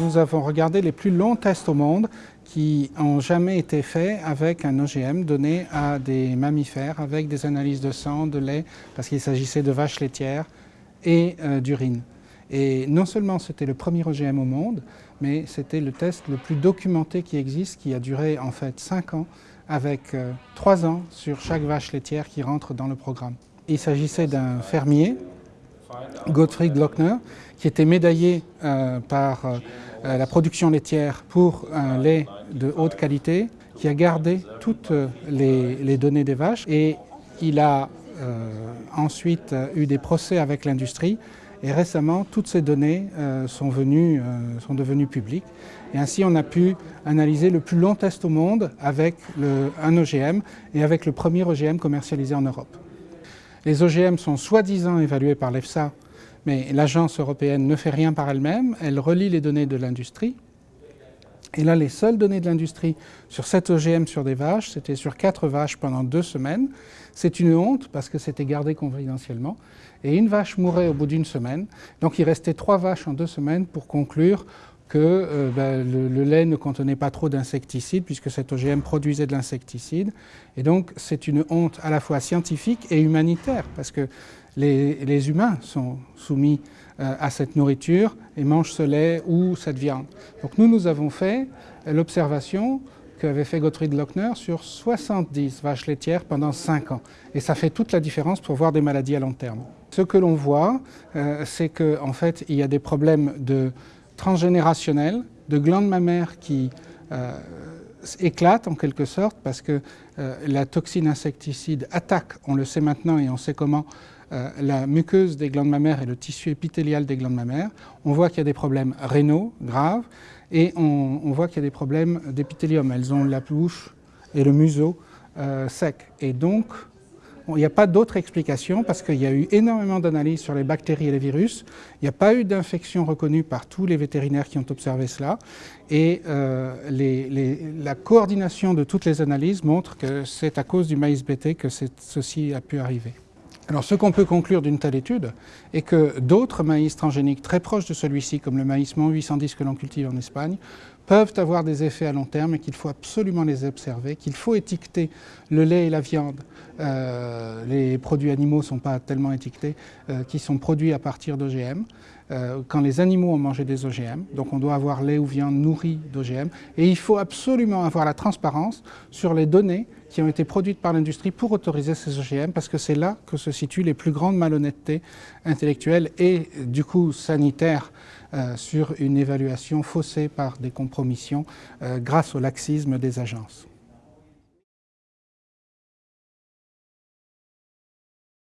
Nous avons regardé les plus longs tests au monde qui n'ont jamais été faits avec un OGM donné à des mammifères avec des analyses de sang, de lait, parce qu'il s'agissait de vaches laitières et euh, d'urine. Et non seulement c'était le premier OGM au monde, mais c'était le test le plus documenté qui existe, qui a duré en fait 5 ans, avec 3 euh, ans sur chaque vache laitière qui rentre dans le programme. Il s'agissait d'un fermier, Gottfried Lochner, qui était médaillé euh, par la production laitière pour un lait de haute qualité, qui a gardé toutes les, données des vaches et il a ensuite eu des procès avec l'industrie et récemment, toutes ces données euh, sont, venues, euh, sont devenues publiques. Et ainsi, on a pu analyser le plus long test au monde avec un OGM et avec le premier OGM commercialisé en Europe. Les OGM sont soi-disant évalués par l'EFSA, mais l'agence européenne ne fait rien par elle-même. Elle relie les données de l'industrie. Et là, les seules données de l'industrie sur cet OGM sur des vaches, c'était sur quatre vaches pendant deux semaines. C'est une honte parce que c'était gardé confidentiellement et une vache mourait au bout d'une semaine. Donc il restait trois vaches en deux semaines pour conclure que euh, ben, le, lait ne contenait pas trop d'insecticides puisque cet OGM produisait de l'insecticide. Et donc c'est une honte à la fois scientifique et humanitaire parce que les, humains sont soumis euh, à cette nourriture et mangent ce lait ou cette viande. Donc nous, nous avons fait l'observation qu'avait fait Gottfried Lochner sur 70 vaches laitières pendant 5 ans. Et ça fait toute la différence pour voir des maladies à long terme. Ce que l'on voit, euh, c'est qu'en en fait, il y a des problèmes de transgénérationnels, de glandes mammaires qui euh, éclatent en quelque sorte parce que euh, la toxine insecticide attaque, on le sait maintenant et on sait comment, la muqueuse des glandes mammaires et le tissu épithélial des glandes mammaires. On voit qu'il y a des problèmes rénaux graves et on, voit qu'il y a des problèmes d'épithélium. Elles ont la bouche et le museau sec. Et donc, il n'y a pas d'autre explication parce qu'il y a eu énormément d'analyses sur les bactéries et les virus. Il n'y a pas eu d'infection reconnue par tous les vétérinaires qui ont observé cela. Et euh, la coordination de toutes les analyses montre que c'est à cause du maïs BT que ceci a pu arriver. Alors ce qu'on peut conclure d'une telle étude est que d'autres maïs transgéniques très proches de celui-ci, comme le maïs MON 810 que l'on cultive en Espagne, peuvent avoir des effets à long terme et qu'il faut absolument les observer, qu'il faut étiqueter le lait et la viande. Euh, les produits animaux ne sont pas tellement étiquetés, euh, qui sont produits à partir d'OGM. Euh, quand les animaux ont mangé des OGM, donc on doit avoir lait ou viande nourrie d'OGM, et il faut absolument avoir la transparence sur les données qui ont été produites par l'industrie pour autoriser ces OGM, parce que c'est là que se situent les plus grandes malhonnêtetés intellectuelles et du coup sanitaires sur une évaluation faussée par des compromissions euh, grâce au laxisme des agences.